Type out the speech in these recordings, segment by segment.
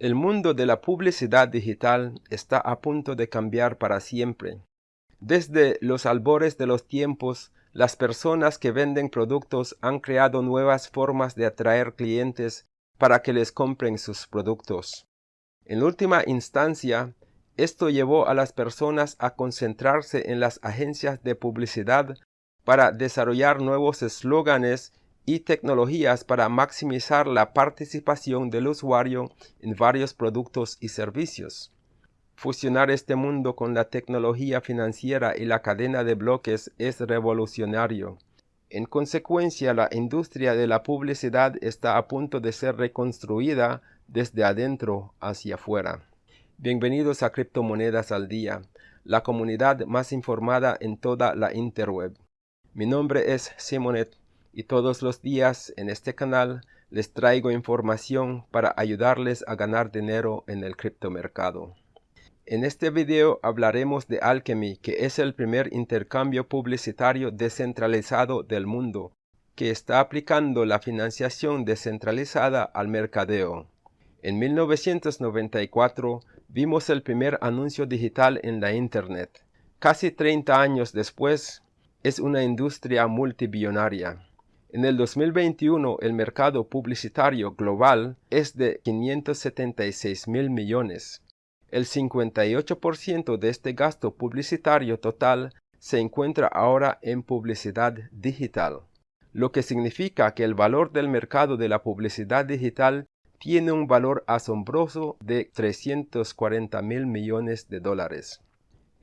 El mundo de la publicidad digital está a punto de cambiar para siempre. Desde los albores de los tiempos, las personas que venden productos han creado nuevas formas de atraer clientes para que les compren sus productos. En última instancia, esto llevó a las personas a concentrarse en las agencias de publicidad para desarrollar nuevos eslóganes y tecnologías para maximizar la participación del usuario en varios productos y servicios. Fusionar este mundo con la tecnología financiera y la cadena de bloques es revolucionario. En consecuencia, la industria de la publicidad está a punto de ser reconstruida desde adentro hacia afuera. Bienvenidos a Criptomonedas al Día, la comunidad más informada en toda la interweb. Mi nombre es Simonet y todos los días en este canal les traigo información para ayudarles a ganar dinero en el criptomercado. En este video hablaremos de Alchemy, que es el primer intercambio publicitario descentralizado del mundo, que está aplicando la financiación descentralizada al mercadeo. En 1994 vimos el primer anuncio digital en la Internet. Casi 30 años después, es una industria multibillonaria. En el 2021 el mercado publicitario global es de 576 mil millones. El 58% de este gasto publicitario total se encuentra ahora en publicidad digital, lo que significa que el valor del mercado de la publicidad digital tiene un valor asombroso de 340 mil millones de dólares.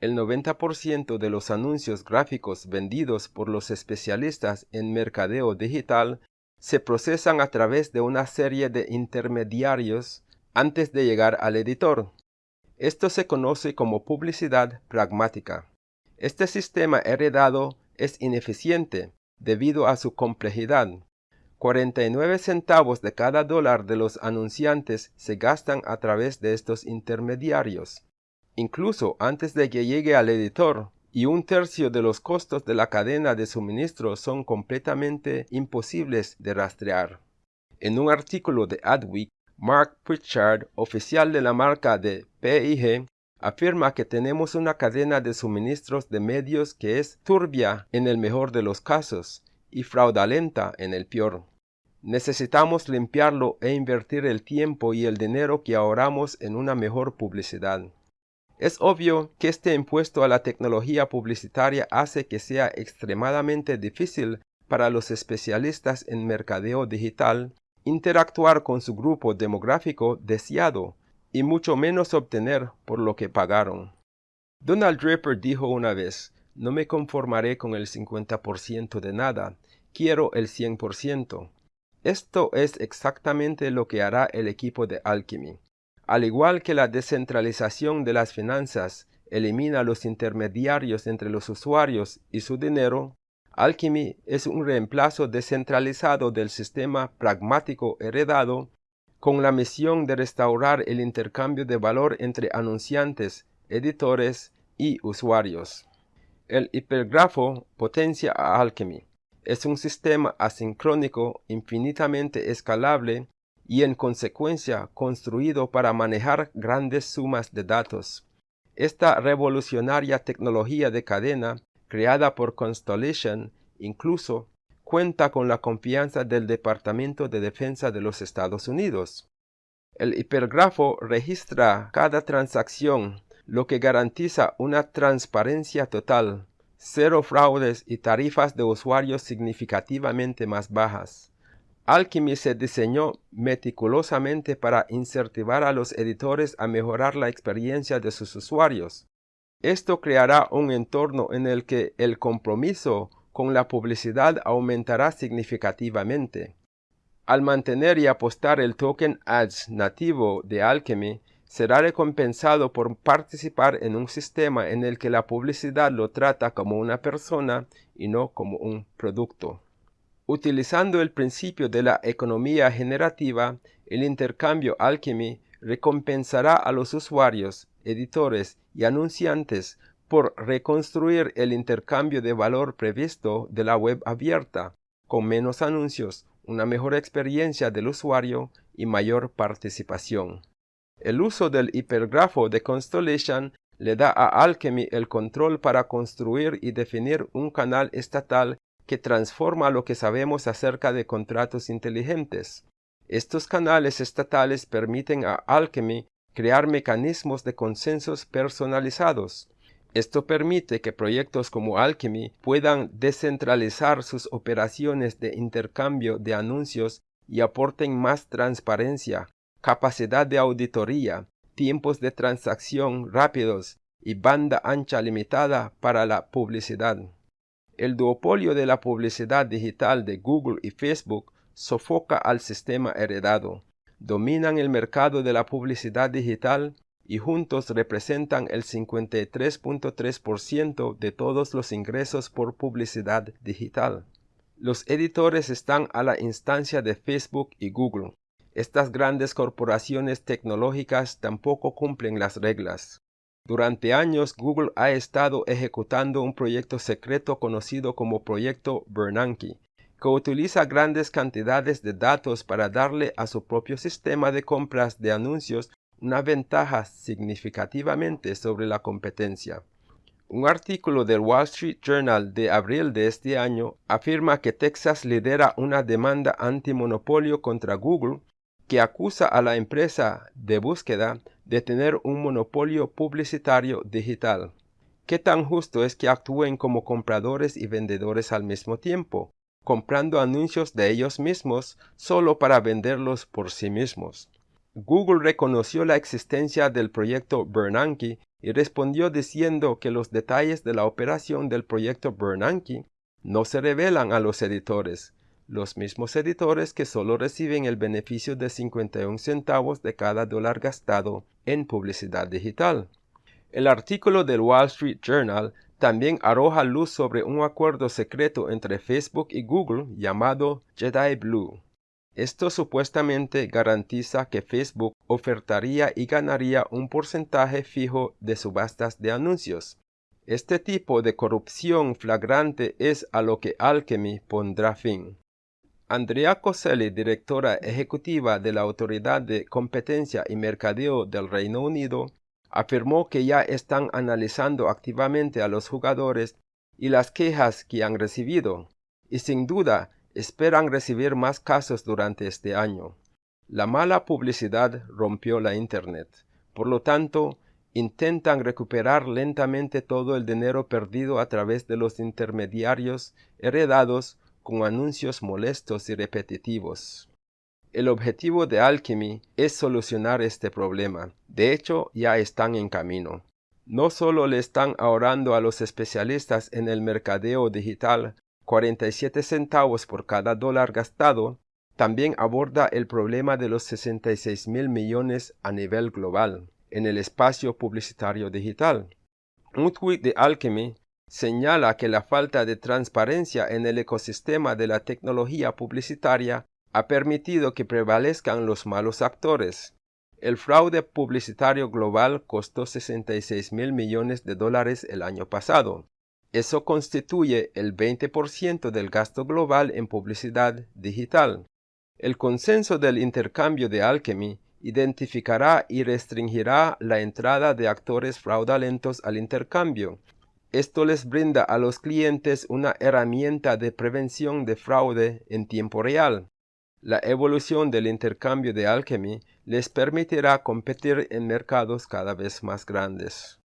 El 90% de los anuncios gráficos vendidos por los especialistas en mercadeo digital se procesan a través de una serie de intermediarios antes de llegar al editor. Esto se conoce como publicidad pragmática. Este sistema heredado es ineficiente debido a su complejidad. 49 centavos de cada dólar de los anunciantes se gastan a través de estos intermediarios incluso antes de que llegue al editor, y un tercio de los costos de la cadena de suministro son completamente imposibles de rastrear. En un artículo de Adweek, Mark Pritchard, oficial de la marca de PIG, afirma que tenemos una cadena de suministros de medios que es turbia en el mejor de los casos y fraudulenta en el peor. Necesitamos limpiarlo e invertir el tiempo y el dinero que ahorramos en una mejor publicidad. Es obvio que este impuesto a la tecnología publicitaria hace que sea extremadamente difícil para los especialistas en mercadeo digital interactuar con su grupo demográfico deseado y mucho menos obtener por lo que pagaron. Donald Draper dijo una vez, no me conformaré con el 50% de nada, quiero el 100%. Esto es exactamente lo que hará el equipo de Alchemy. Al igual que la descentralización de las finanzas elimina los intermediarios entre los usuarios y su dinero, Alchemy es un reemplazo descentralizado del sistema pragmático heredado con la misión de restaurar el intercambio de valor entre anunciantes, editores y usuarios. El hipergrafo potencia a Alchemy. Es un sistema asincrónico infinitamente escalable y en consecuencia construido para manejar grandes sumas de datos. Esta revolucionaria tecnología de cadena, creada por Constellation, incluso cuenta con la confianza del Departamento de Defensa de los Estados Unidos. El hipergrafo registra cada transacción, lo que garantiza una transparencia total, cero fraudes y tarifas de usuarios significativamente más bajas. Alchemy se diseñó meticulosamente para incentivar a los editores a mejorar la experiencia de sus usuarios. Esto creará un entorno en el que el compromiso con la publicidad aumentará significativamente. Al mantener y apostar el token Ads nativo de Alchemy, será recompensado por participar en un sistema en el que la publicidad lo trata como una persona y no como un producto. Utilizando el principio de la economía generativa, el intercambio Alchemy recompensará a los usuarios, editores y anunciantes por reconstruir el intercambio de valor previsto de la web abierta, con menos anuncios, una mejor experiencia del usuario y mayor participación. El uso del hipergrafo de Constellation le da a Alchemy el control para construir y definir un canal estatal que transforma lo que sabemos acerca de contratos inteligentes. Estos canales estatales permiten a Alchemy crear mecanismos de consensos personalizados. Esto permite que proyectos como Alchemy puedan descentralizar sus operaciones de intercambio de anuncios y aporten más transparencia, capacidad de auditoría, tiempos de transacción rápidos y banda ancha limitada para la publicidad. El duopolio de la publicidad digital de Google y Facebook sofoca al sistema heredado, dominan el mercado de la publicidad digital y juntos representan el 53.3% de todos los ingresos por publicidad digital. Los editores están a la instancia de Facebook y Google, estas grandes corporaciones tecnológicas tampoco cumplen las reglas. Durante años Google ha estado ejecutando un proyecto secreto conocido como Proyecto Bernanke, que utiliza grandes cantidades de datos para darle a su propio sistema de compras de anuncios una ventaja significativamente sobre la competencia. Un artículo del Wall Street Journal de abril de este año afirma que Texas lidera una demanda antimonopolio contra Google que acusa a la empresa de búsqueda de tener un monopolio publicitario digital. ¿Qué tan justo es que actúen como compradores y vendedores al mismo tiempo, comprando anuncios de ellos mismos solo para venderlos por sí mismos? Google reconoció la existencia del proyecto Bernanke y respondió diciendo que los detalles de la operación del proyecto Bernanke no se revelan a los editores, los mismos editores que solo reciben el beneficio de 51 centavos de cada dólar gastado en publicidad digital. El artículo del Wall Street Journal también arroja luz sobre un acuerdo secreto entre Facebook y Google llamado Jedi Blue. Esto supuestamente garantiza que Facebook ofertaría y ganaría un porcentaje fijo de subastas de anuncios. Este tipo de corrupción flagrante es a lo que Alchemy pondrá fin. Andrea Coselli, directora ejecutiva de la Autoridad de Competencia y Mercadeo del Reino Unido, afirmó que ya están analizando activamente a los jugadores y las quejas que han recibido, y sin duda esperan recibir más casos durante este año. La mala publicidad rompió la Internet. Por lo tanto, intentan recuperar lentamente todo el dinero perdido a través de los intermediarios heredados con anuncios molestos y repetitivos. El objetivo de Alchemy es solucionar este problema. De hecho, ya están en camino. No solo le están ahorrando a los especialistas en el mercadeo digital 47 centavos por cada dólar gastado, también aborda el problema de los 66 mil millones a nivel global en el espacio publicitario digital. Un tweet de Alchemy señala que la falta de transparencia en el ecosistema de la tecnología publicitaria ha permitido que prevalezcan los malos actores. El fraude publicitario global costó 66 mil millones de dólares el año pasado. Eso constituye el 20% del gasto global en publicidad digital. El consenso del intercambio de Alchemy identificará y restringirá la entrada de actores fraudulentos al intercambio, esto les brinda a los clientes una herramienta de prevención de fraude en tiempo real. La evolución del intercambio de Alchemy les permitirá competir en mercados cada vez más grandes.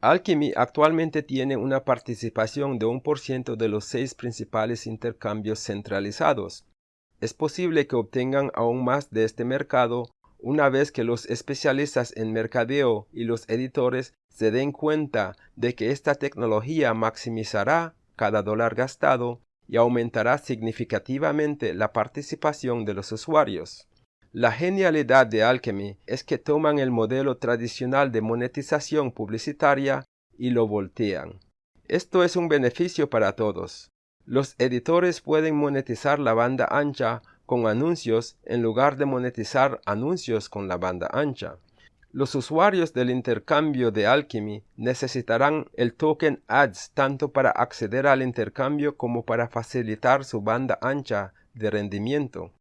Alchemy actualmente tiene una participación de un por ciento de los seis principales intercambios centralizados. Es posible que obtengan aún más de este mercado una vez que los especialistas en mercadeo y los editores se den cuenta de que esta tecnología maximizará cada dólar gastado y aumentará significativamente la participación de los usuarios. La genialidad de Alchemy es que toman el modelo tradicional de monetización publicitaria y lo voltean. Esto es un beneficio para todos. Los editores pueden monetizar la banda ancha con anuncios en lugar de monetizar anuncios con la banda ancha. Los usuarios del intercambio de Alchemy necesitarán el token Ads tanto para acceder al intercambio como para facilitar su banda ancha de rendimiento.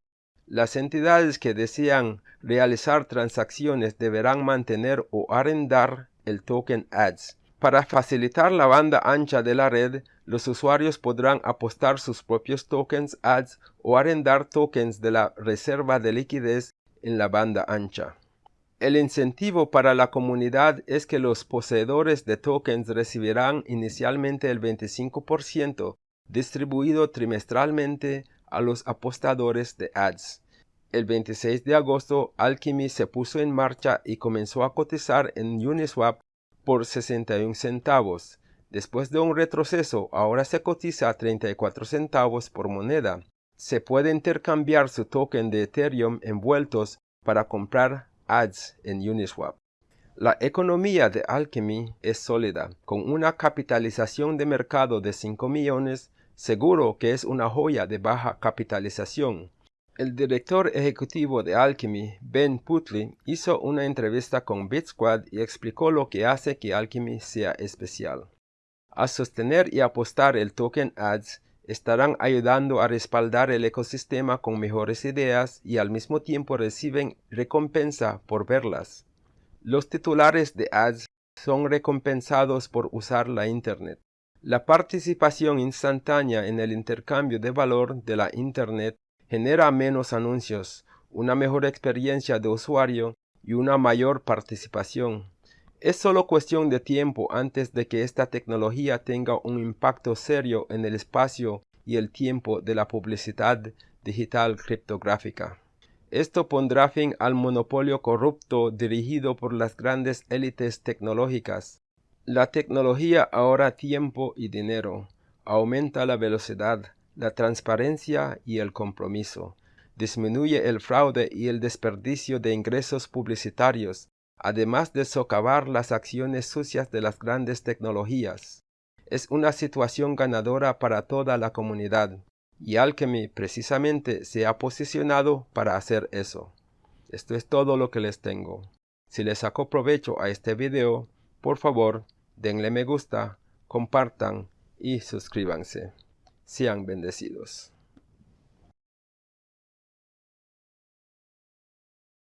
Las entidades que desean realizar transacciones deberán mantener o arrendar el token ADS. Para facilitar la banda ancha de la red, los usuarios podrán apostar sus propios tokens ADS o arrendar tokens de la reserva de liquidez en la banda ancha. El incentivo para la comunidad es que los poseedores de tokens recibirán inicialmente el 25% distribuido trimestralmente a los apostadores de ads. El 26 de agosto, Alchemy se puso en marcha y comenzó a cotizar en Uniswap por 61 centavos. Después de un retroceso, ahora se cotiza a 34 centavos por moneda. Se puede intercambiar su token de Ethereum envueltos para comprar ads en Uniswap. La economía de Alchemy es sólida, con una capitalización de mercado de 5 millones, seguro que es una joya de baja capitalización. El director ejecutivo de Alchemy, Ben Putley, hizo una entrevista con BitSquad y explicó lo que hace que Alchemy sea especial. A sostener y apostar el token ADS, estarán ayudando a respaldar el ecosistema con mejores ideas y al mismo tiempo reciben recompensa por verlas. Los titulares de ads son recompensados por usar la Internet. La participación instantánea en el intercambio de valor de la Internet genera menos anuncios, una mejor experiencia de usuario y una mayor participación. Es solo cuestión de tiempo antes de que esta tecnología tenga un impacto serio en el espacio y el tiempo de la publicidad digital criptográfica. Esto pondrá fin al monopolio corrupto dirigido por las grandes élites tecnológicas. La tecnología ahorra tiempo y dinero, aumenta la velocidad, la transparencia y el compromiso, disminuye el fraude y el desperdicio de ingresos publicitarios, además de socavar las acciones sucias de las grandes tecnologías. Es una situación ganadora para toda la comunidad, y Alchemy precisamente se ha posicionado para hacer eso. Esto es todo lo que les tengo. Si les sacó provecho a este video, por favor, denle me gusta, compartan y suscríbanse. Sean bendecidos.